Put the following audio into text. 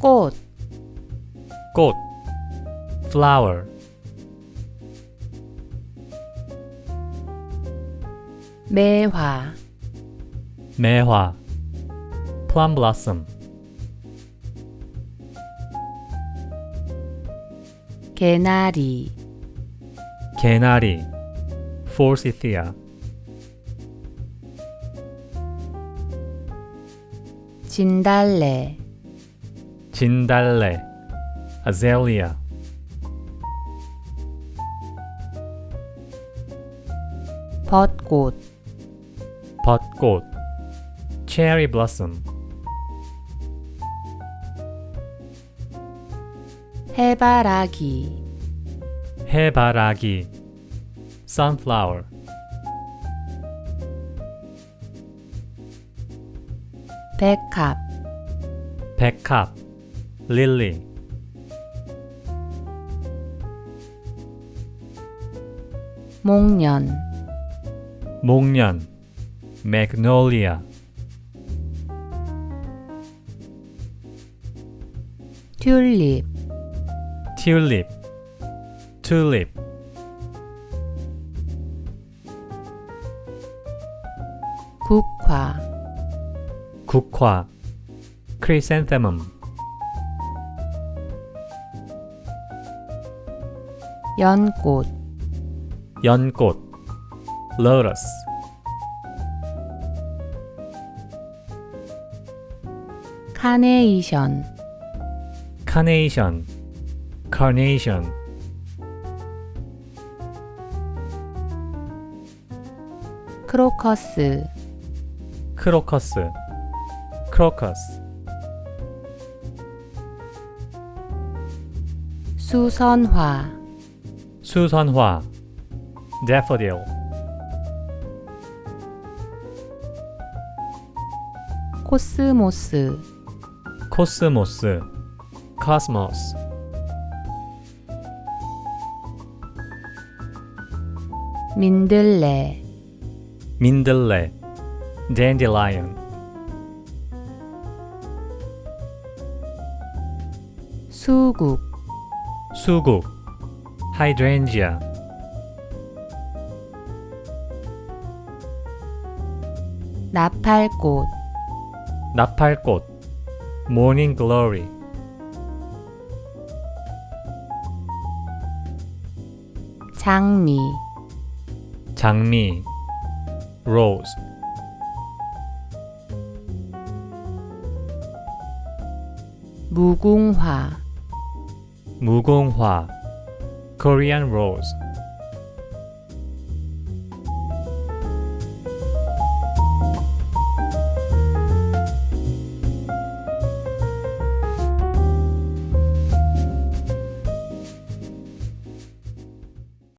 꽃, 꽃 flower 매화, 매화 plum blossom 개나리, 개나리 forsythia 진달래, 진달래 azalea 벚꽃, 벚꽃 cherry blossom 해바라기, 해바라기 sunflower 백합, 백합 lily 목련, 목련 magnolia 튤립, tulip tulip 국화, 국화 chrysanthemum 연꽃, 연꽃 lotus 카네이션, carnation carnation 크로커스, 크로커스 crocus 수선화, 수선화 daffodil 코스모스, 코스모스 cosmos 민들레, 민들레 dandelion 수국, 수국 hydrangea 나팔꽃, 나팔꽃 morning glory 장미, 장미 rose 무궁화, 무궁화 Korean rose